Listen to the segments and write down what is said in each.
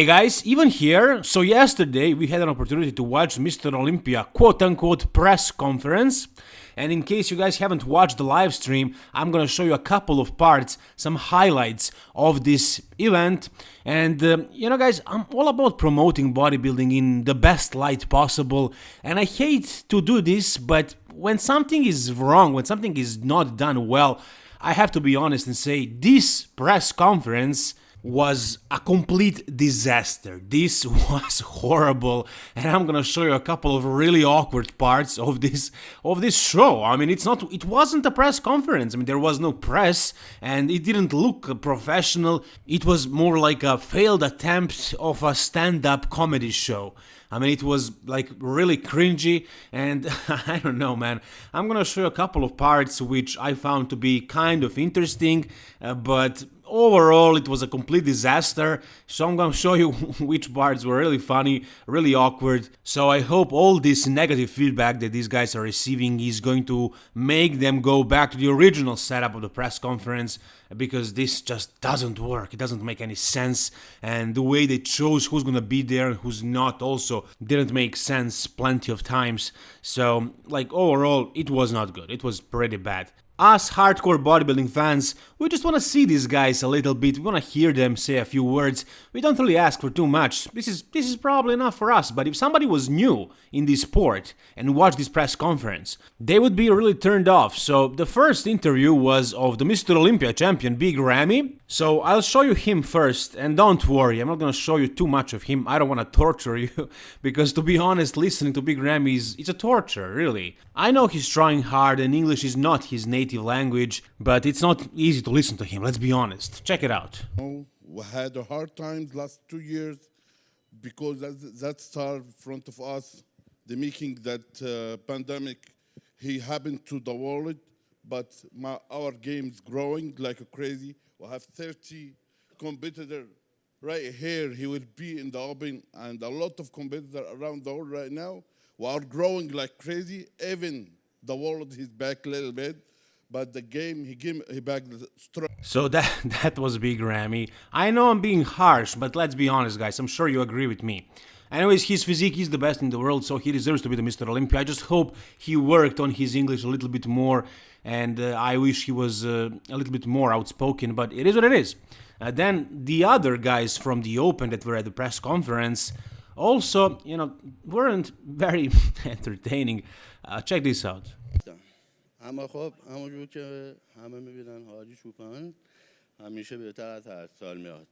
Hey guys, even here, so yesterday we had an opportunity to watch Mr. Olympia quote unquote press conference. And in case you guys haven't watched the live stream, I'm gonna show you a couple of parts, some highlights of this event. And uh, you know, guys, I'm all about promoting bodybuilding in the best light possible. And I hate to do this, but when something is wrong, when something is not done well, I have to be honest and say this press conference was a complete disaster. This was horrible and I'm gonna show you a couple of really awkward parts of this of this show. I mean it's not it wasn't a press conference. I mean there was no press and it didn't look professional. It was more like a failed attempt of a stand-up comedy show. I mean, it was like really cringy, and I don't know, man. I'm gonna show you a couple of parts which I found to be kind of interesting, uh, but overall it was a complete disaster. So i'm gonna show you which parts were really funny really awkward. So i hope all this negative feedback that these guys are receiving is going to make them go back to the original setup of the press conference because this just doesn't work. It doesn't make any sense. And the way they chose who's gonna be there and who's not also didn't make sense plenty of times. So like overall it was not good. It was pretty bad us hardcore bodybuilding fans, we just wanna see these guys a little bit, we wanna hear them say a few words, we don't really ask for too much, this is, this is probably enough for us, but if somebody was new in this sport and watched this press conference, they would be really turned off, so the first interview was of the Mr. Olympia champion Big Ramy, so I'll show you him first, and don't worry, I'm not gonna show you too much of him, I don't wanna torture you, because to be honest, listening to Big Ramy is it's a torture, really. I know he's trying hard and English is not his native native language, but it's not easy to listen to him, let's be honest. Check it out. We had a hard times last two years because that, that star in front of us, the making that uh, pandemic, he happened to the world, but my, our game's growing like a crazy. We have 30 competitors right here. He will be in the open and a lot of competitors around the world right now. We are growing like crazy. Even the world is back a little bit but the game he gave he back the strong. So that that was Big Ramy. I know I'm being harsh, but let's be honest, guys. I'm sure you agree with me. Anyways, his physique is the best in the world, so he deserves to be the Mr. Olympia. I just hope he worked on his English a little bit more, and uh, I wish he was uh, a little bit more outspoken, but it is what it is. Uh, then the other guys from the Open that were at the press conference also, you know, weren't very entertaining. Uh, check this out. اما خب همونجور که همه میبینن حاجی چوپان همیشه بهتر از هر سال میاد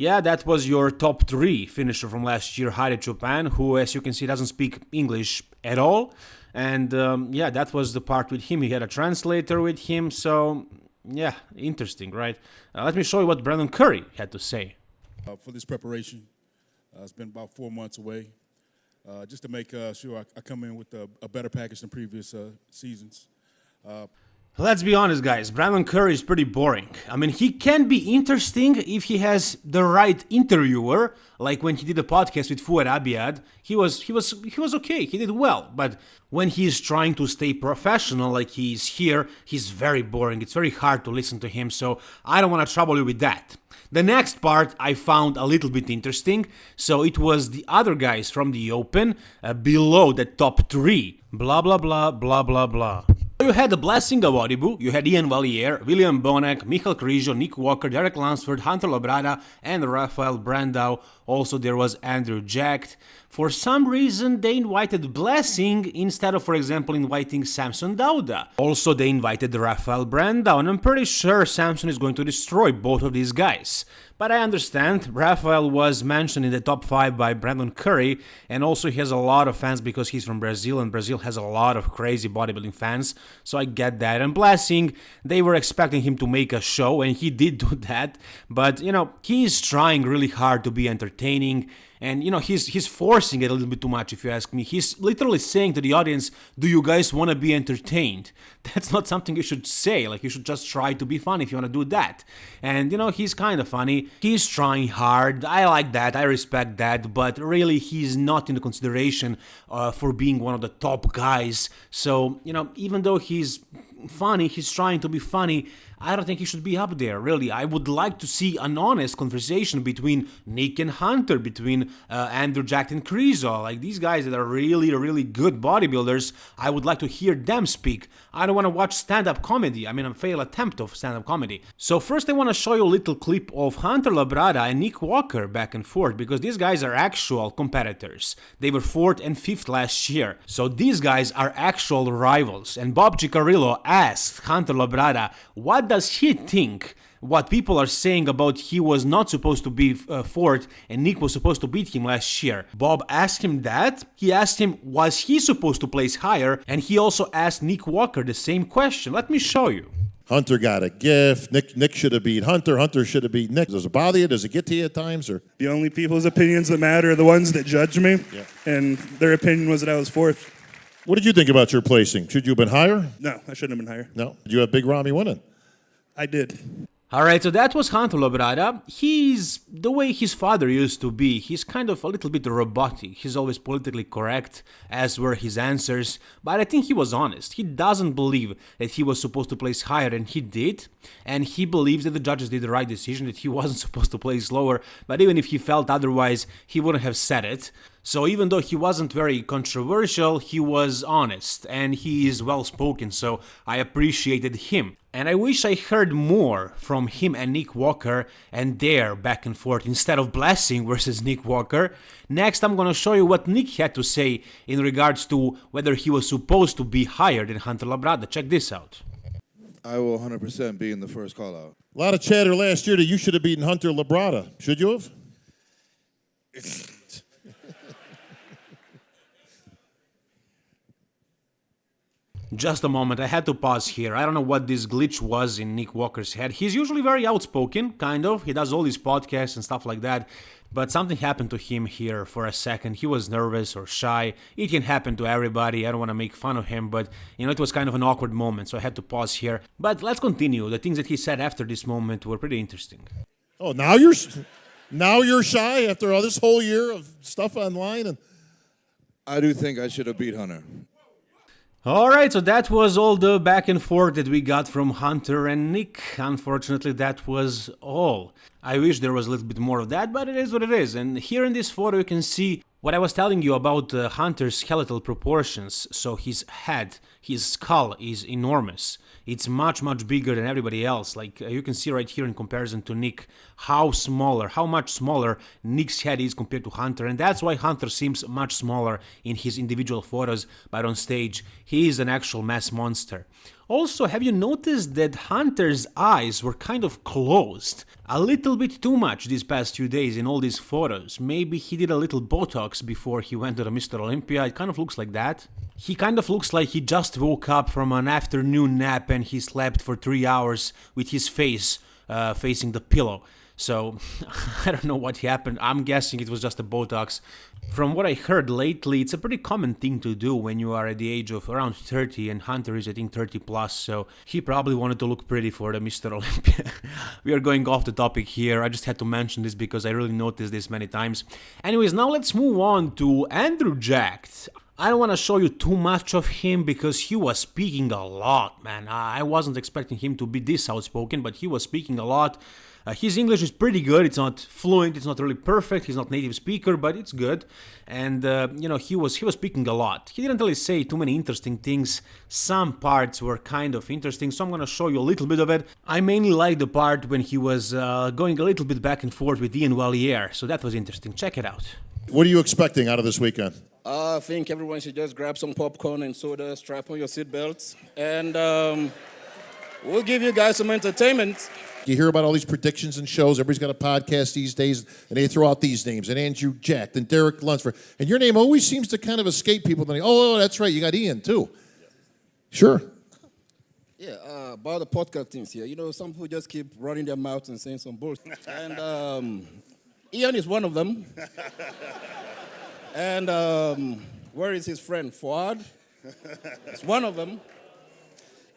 Yeah, that was your top three finisher from last year, Hadi Choopan, who, as you can see, doesn't speak English at all. And um, yeah, that was the part with him. He had a translator with him, so yeah, interesting, right? Uh, let me show you what Brandon Curry had to say. Uh, for this preparation, uh, it's been about four months away. Uh, just to make uh, sure I, I, come in with a, a better package than previous uh, seasons. Let's be honest, guys. Brandon Curry is pretty boring. I mean, he can be interesting if he has the right interviewer, like when he did a podcast with Fouad Abiad. He was he was he was okay. He did well, but when he is trying to stay professional, like he is here, he's very boring. It's very hard to listen to him. So I don't want to trouble you with that. The next part I found a little bit interesting. So it was the other guys from the Open uh, below the top three. Blah blah blah blah blah blah. You had the blessing of Audible, you had Iain Valliere, William Bonac, Michal Krizo, Nick Walker, Derek Lunsford, Hunter Labrada, and Rafael Brandao. Also, there was Andrew Jacked. For some reason, they invited Blessing instead of, for example, inviting Samson Dauda. Also, they invited Rafael Brandao, and I'm pretty sure Samson is going to destroy both of these guys. But I understand, Rafael was mentioned in the top 5 by Brandon Curry, and also he has a lot of fans because he's from Brazil, and Brazil has a lot of crazy bodybuilding fans, so I get that. And Blessing, they were expecting him to make a show, and he did do that, but you know, he's trying really hard to be entertaining, and you know he's he's forcing it a little bit too much if you ask me. He's literally saying to the audience do you guys want to be entertained? That's not something you should say like you should just try to be funny if you want to do that. And you know he's kind of funny. He's trying hard. I like that. I respect that. But really he's not in the consideration uh, for being one of the top guys. So you know even though he's funny, he's trying to be funny. I don't think he should be up there, really. I would like to see an honest conversation between Nick and Hunter, between uh, Andrew Jack and Krizo. Like these guys that are really, really good bodybuilders, I would like to hear them speak. I don't want to watch stand up comedy. I mean, a failed attempt of stand up comedy. So, first, I want to show you a little clip of Hunter Labrada and Nick Walker back and forth because these guys are actual competitors. They were fourth and fifth last year. So, these guys are actual rivals. And Bob Cicherillo asked Hunter Labrada, what does he think what people are saying about he was not supposed to be uh, fourth and Nick was supposed to beat him last year. Bob asked him that. He asked him, was he supposed to place higher? And he also asked Nick Walker the same question. Let me show you. Hunter got a gift. Nick Nick should have beat Hunter. Hunter should have beat Nick. Does it bother you? Does it get to you at times? Or The only people's opinions that matter are the ones that judge me. Yeah. And their opinion was that I was fourth. what did you think about your placing? Should you have been higher? No, I shouldn't have been higher. No. Did you have Big Ramy winning? I did. Alright, so that was Hunter Labrada. He's the way his father used to be. He's kind of a little bit robotic. He's always politically correct, as were his answers. But I think he was honest. He doesn't believe that he was supposed to place higher, and he did. And he believes that the judges did the right decision, that he wasn't supposed to place lower. But even if he felt otherwise, he wouldn't have said it. So even though he wasn't very controversial, he was honest and he is well spoken, so I appreciated him. And I wish I heard more from him and Nick Walker and their back and forth instead of Blessing versus Nick Walker. Next, I'm gonna show you what Nick had to say in regards to whether he was supposed to be higher than Hunter Labrada. Check this out. I will 100% be in the first call out. A lot of chatter last year that you should have beaten Hunter Labrada. Should you have? Just a moment, I had to pause here. I don't know what this glitch was in Nick Walker's head. He's usually very outspoken, kind of. He does all these podcasts and stuff like that. But something happened to him here for a second. He was nervous or shy. It can happen to everybody. I don't want to make fun of him, but you know, it was kind of an awkward moment, so I had to pause here. But let's continue. The things that he said after this moment were pretty interesting. Oh, now you're now you're shy after all this whole year of stuff online and I do think I should have beat Hunter. Alright, so that was all the back and forth that we got from Hunter and Nick. Unfortunately, that was all. I wish there was a little bit more of that, but it is what it is. And here in this photo, you can see what I was telling you about uh, Hunter's skeletal proportions. So his head, his skull is enormous. It's much, much bigger than everybody else. Like uh, you can see right here in comparison to Nick, how smaller, how much smaller Nick's head is compared to Hunter. And that's why Hunter seems much smaller in his individual photos, but on stage, he is an actual mass monster. Also, have you noticed that Hunter's eyes were kind of closed? A little bit too much these past few days in all these photos. Maybe he did a little Botox before he went to the Mr. Olympia. It kind of looks like that. He kind of looks like he just woke up from an afternoon nap and he slept for three hours with his face uh, facing the pillow. So I don't know what happened. I'm guessing it was just a Botox. From what I heard lately, it's a pretty common thing to do when you are at the age of around 30 and Hunter is I think 30 plus, so he probably wanted to look pretty for the Mr. Olympia. we are going off the topic here. I just had to mention this because I really noticed this many times. Anyways, now let's move on to Andrew Jack. I don't want to show you too much of him because he was speaking a lot, man. I wasn't expecting him to be this outspoken, but he was speaking a lot. Uh, his English is pretty good. It's not fluent. It's not really perfect. He's not native speaker, but it's good. And uh, you know, he was he was speaking a lot. He didn't really say too many interesting things. Some parts were kind of interesting, so I'm gonna show you a little bit of it. I mainly liked the part when he was uh, going a little bit back and forth with Iain Valliere, so that was interesting. Check it out. what are you expecting out of this weekend? Uh, I think everyone should just grab some popcorn and soda, strap on your seatbelts, and um, we'll give you guys some entertainment. You hear about all these predictions and shows. Everybody's got a podcast these days, and they throw out these names, and Andrew Jack, and Derek Lunsford. And your name always seems to kind of escape people. Then, oh, oh, that's right, you got Iain too. Sure. Yeah, uh, about the podcast things here. You know, some people just keep running their mouths and saying some bullshit. and um, Iain is one of them. and um, where is his friend Fouad? It's one of them.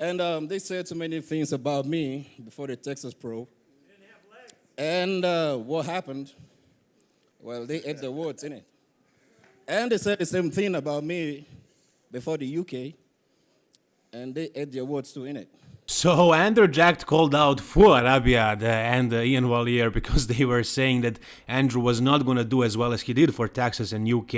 And um, they said too many things about me before the Texas Pro. And uh, what happened? Well, they ate the words in it. And they said the same thing about me before the UK. and they ate the words too in it. So Andrew Jack called out Fouad Abiad and Iain Valliere because they were saying that Andrew was not going to do as well as he did for Texas and UK.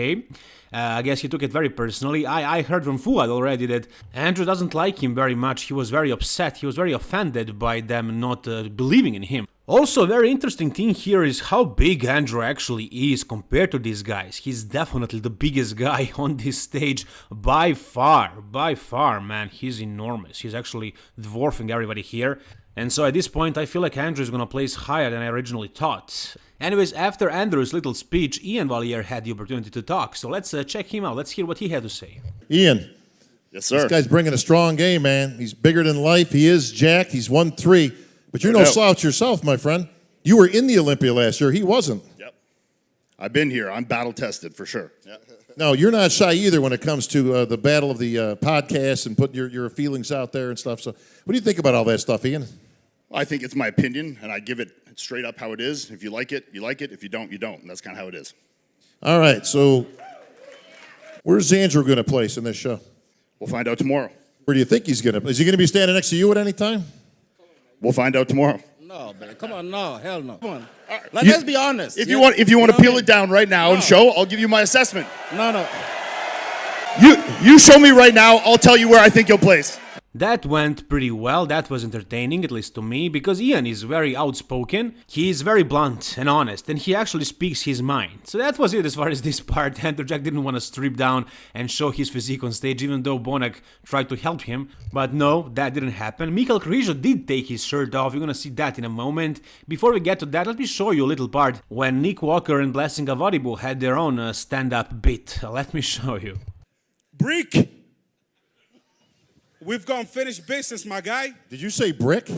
Uh, I guess he took it very personally. I, I heard from Fouad already that Andrew doesn't like him very much. He was very upset. He was very offended by them not uh, believing in him. Also, a very interesting thing here is how big Andrew actually is compared to these guys. He's definitely the biggest guy on this stage by far, by far, man. He's enormous. He's actually dwarfing everybody here. And so at this point, I feel like Andrew is gonna place higher than I originally thought. Anyways, after Andrew's little speech, Iain Valliere had the opportunity to talk, so let's uh, check him out. Let's hear what he had to say. Iain, Yes, sir. this guy's bringing a strong game, man. He's bigger than life. He is jacked. He's won three. But you're No no slouch yourself, my friend. You were in the Olympia last year. He wasn't. Yep. I've been here. I'm battle tested for sure. No, you're not shy either when it comes to uh, the battle of the uh, podcast and putting your, your feelings out there and stuff. So, what do you think about all that stuff, Iain? I think it's my opinion, and I give it straight up how it is. If you like it, you like it. If you don't, you don't. And that's kind of how it is. All right, so where's Andrew going to place in this show? We'll find out tomorrow. Where do you think he's going to? Is he going to be standing next to you at any time? We'll find out tomorrow. No, man, come on, no, hell no. Come on. Like, You- let's be honest. If yeah? you want, if you want to what I peel mean? it down right now and show, I'll give you my assessment. No, no. You you show me right now. I'll tell you where I think you'll place. That went pretty well, that was entertaining, at least to me, because Iain is very outspoken, he is very blunt and honest, and he actually speaks his mind. So that was it as far as this part. Andrew Jack didn't want to strip down and show his physique on stage, even though Bonac tried to help him. But no, that didn't happen. Mikhail Krizo did take his shirt off, you're gonna see that in a moment. Before we get to that, let me show you a little part when Nick Walker and Blessing Awodibu had their own uh, stand-up bit. Let me show you. Break. We've gone finished business, my guy. Did you say brick?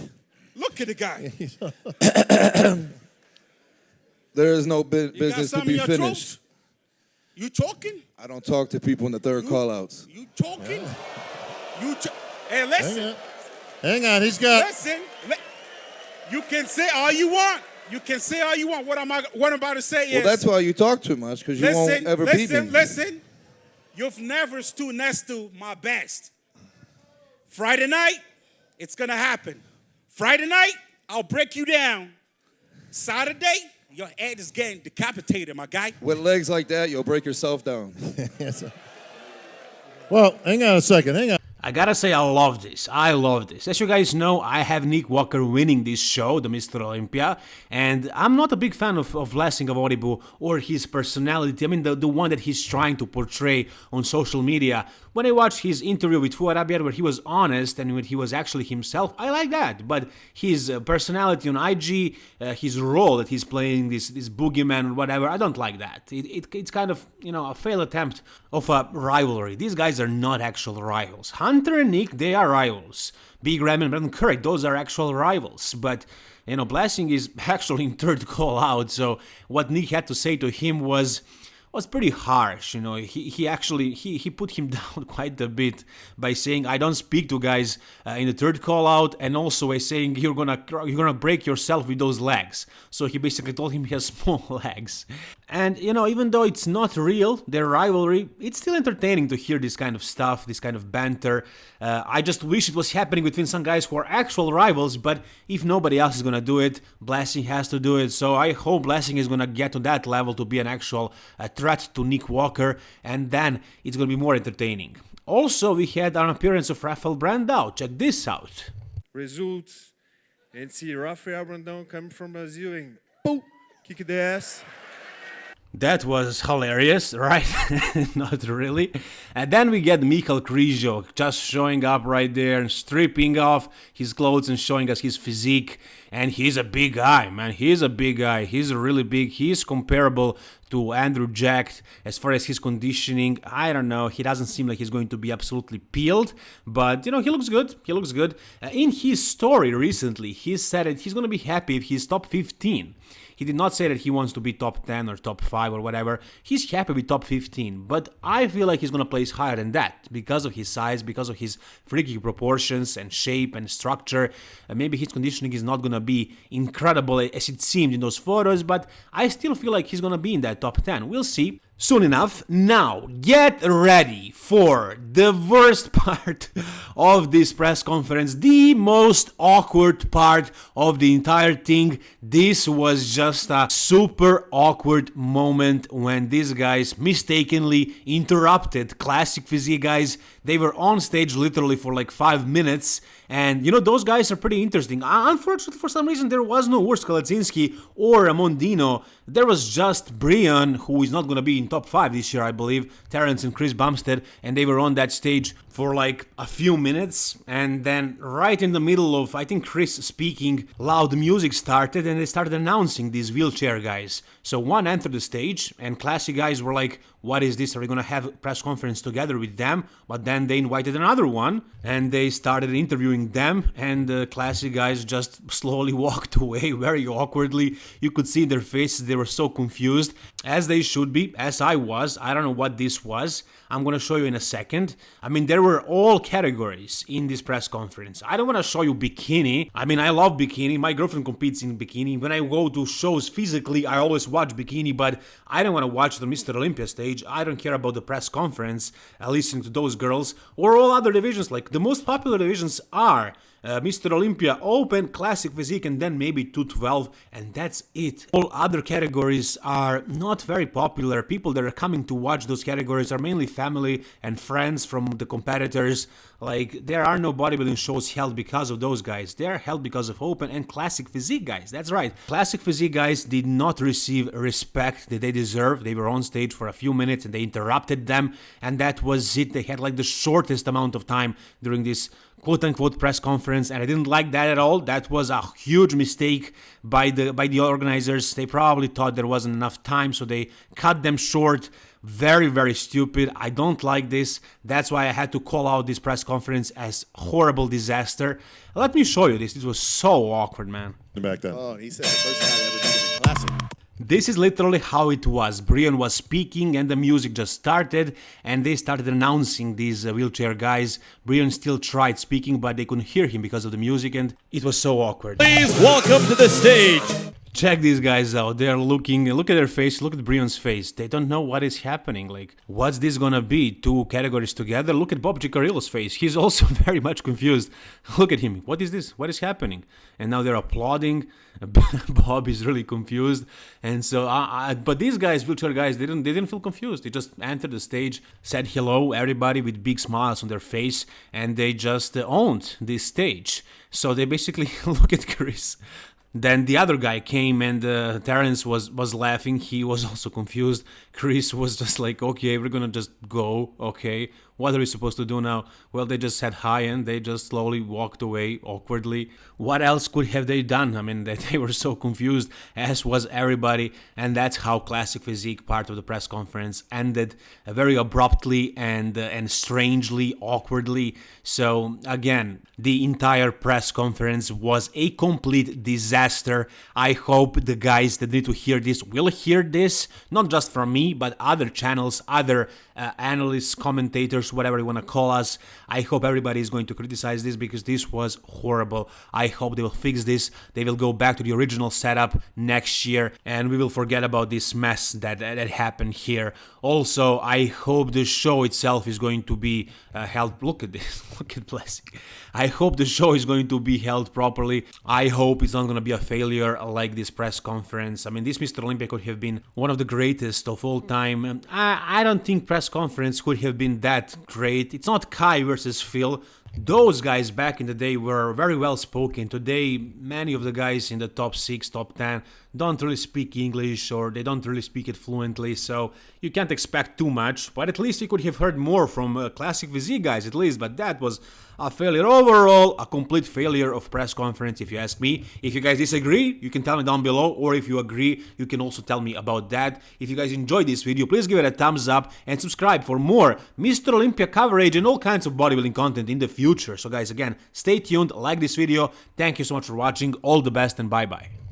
Look at the guy. There is no bu- You business to be finished. throat? You talking? I don't talk to people in the third call outs. You talking? You ch- Hey, listen. Hang on, he's got. Listen. li- you can say all you want. You can say all you want. What am I what I'm about to say Well, is that's why you talk too much, because you listen, won't ever beat listen, me. listen. You've never stood next to my best. Friday night, it's gonna happen. Friday night, I'll break you down. Saturday, your head is getting decapitated, my guy. With legs like that, you'll break yourself down. Well, hang on a second. Hang on. I gotta say, I love this. I love this. As you guys know, I have Nick Walker winning this show, the Mr. Olympia, and I'm not a big fan of, of Blessing Awodibu or his personality. I mean, the, the one that he's trying to portray on social media. When I watched his interview with Fouad Abiad, where he was honest and when he was actually himself, I like that. But his uh, personality on IG, uh, his role that he's playing, this this boogeyman or whatever, I don't like that. It, it, it's kind of, you know, a failed attempt of a rivalry. These guys are not actual rivals. Hunter and Nick, they are rivals. Big Ram and Brandon Curry, those are actual rivals. But, you know, Blessing is actually in third call out. So what Nick had to say to him was was pretty harsh you know. He, he actually he, he put him down quite a bit by saying i don't speak to guys uh, in the third call out and also by saying you're gonna you're gonna break yourself with those legs. So he basically told him he has small legs. And you know even though it's not real their rivalry it's still entertaining to hear this kind of stuff this kind of banter. Uh, i just wish it was happening between some guys who are actual rivals but if nobody else is gonna do it blessing has to do it. So i hope blessing is gonna get to that level to be an actual uh, threat to Nick Walker, and then it's gonna be more entertaining. Also, we had an appearance of Rafael Brandao. Check this out. results and see Rafael Brandão coming from Brazil and boom, kick the ass. That was hilarious, right? Not really. And then we get Mikhail Krizo just showing up right there and stripping off his clothes and showing us his physique. And he's a big guy, man. He's a big guy. He's really big. He's comparable to Andrew Jack as far as his conditioning. I don't know. He doesn't seem like he's going to be absolutely peeled, but you know, he looks good. He looks good. Uh, in his story recently, he said that he's going to be happy if he's top 15. He did not say that he wants to be top 10 or top 5 or whatever. He's happy with top 15, but I feel like he's gonna place higher than that because of his size, because of his freaky proportions and shape and structure. Maybe his conditioning is not gonna be incredible as it seemed in those photos, but I still feel like he's gonna be in that top 10. We'll see. Soon enough. Now, get ready for the worst part of this press conference, the most awkward part of the entire thing. This was just a super awkward moment when these guys mistakenly interrupted Classic Physique guys. They were on stage literally for like five minutes and you know, those guys are pretty interesting. Uh, unfortunately, for some reason, there was no Urs Kalecinski or Mondino. There was just Brian, who is not going to be in top 5 this year, I believe, Terrence and Chris Bumstead, and they were on that stage for like a few minutes. And then, right in the middle of, I think, Chris speaking, loud music started, and they started announcing these wheelchair guys. So one entered the stage, and classy guys were like, what is this? Are we going to have a press conference together with them? But then they invited another one, and they started interviewing them, and the classic guys just slowly walked away very awkwardly. You could see their faces, they were so confused, as they should be, as I was. I don't know what this was. I'm going to show you in a second. I mean, there were all categories in this press conference. I don't want to show you bikini. I mean, I love bikini. My girlfriend competes in bikini. When I go to shows physically, I always watch bikini, but I don't want to watch the Mr. Olympia stage. I don't care about the press conference, uh, listening to those girls, or all other divisions. Like, the most popular divisions are uh, Mr. Olympia Open, Classic Physique, and then maybe 212, and that's it. All other categories are not very popular. People that are coming to watch those categories are mainly family and friends from the competitors. Like, there are no bodybuilding shows held because of those guys. They're held because of Open and Classic Physique guys. That's right. Classic Physique guys did not receive respect that they deserve. They were on stage for a few minutes and they interrupted them, and that was it. They had like the shortest amount of time during this quote unquote press conference and I didn't like that at all. That was a huge mistake by the by the organizers. They probably thought there wasn't enough time so they cut them short. Very very stupid. I don't like this. That's why I had to call out this press conference as horrible disaster. Let me show you this. This was so awkward, man. Back then. Oh, he said the first time ever did a classic. This is literally how it was. Brian was speaking and the music just started and they started announcing these uh, wheelchair guys. Brian still tried speaking but they couldn't hear him because of the music and it was so awkward. Please welcome to the stage. Check these guys out. They're looking, look at their face, look at Brian's face. They don't know what is happening. Like, what's this gonna be? Two categories together? Look at Bob Cicherillo's face. He's also very much confused. Look at him. What is this? What is happening? And now they're applauding. Bob is really confused. And so, uh, uh, but these guys, wheelchair guys, they didn't, they didn't feel confused. They just entered the stage, said hello, everybody with big smiles on their face, and they just owned this stage. So they basically look at Chris then the other guy came and uh, Terrence was was laughing. He was also confused. Chris was just like, "Okay, we're gonna just go. Okay, what are we supposed to do now? Well, they just said hi and they just slowly walked away awkwardly. What else could have they done? I mean, they were so confused, as was everybody, and that's how Classic Physique part of the press conference ended uh, very abruptly and uh, and strangely awkwardly. So again, the entire press conference was a complete disaster. I hope the guys that need to hear this will hear this, not just from me, but other channels, other uh, analysts, commentators, whatever you want to call us. I hope everybody is going to criticize this because this was horrible. I hope they will fix this. They will go back to the original setup next year and we will forget about this mess that, that happened here. Also, I hope the show itself is going to be uh, held. Look at this. Look at Blessing. I hope the show is going to be held properly. I hope it's not going to be a failure like this press conference. I mean, this Mr. Olympia could have been one of the greatest of all time. I, I don't think press conference could have been that great. It's not Kai versus Phil. Those guys back in the day were very well spoken. Today, many of the guys in the top 6, top 10 don't really speak English or they don't really speak it fluently, so you can't expect too much. But at least you could have heard more from uh, Classic Physique guys, at least. But that was a failure overall, a complete failure of press conference, if you ask me. If you guys disagree, you can tell me down below, or if you agree, you can also tell me about that. If you guys enjoyed this video, please give it a thumbs up and subscribe for more Mr. Olympia coverage and all kinds of bodybuilding content in the future. So guys, again, stay tuned, like this video. Thank you so much for watching. All the best and bye-bye.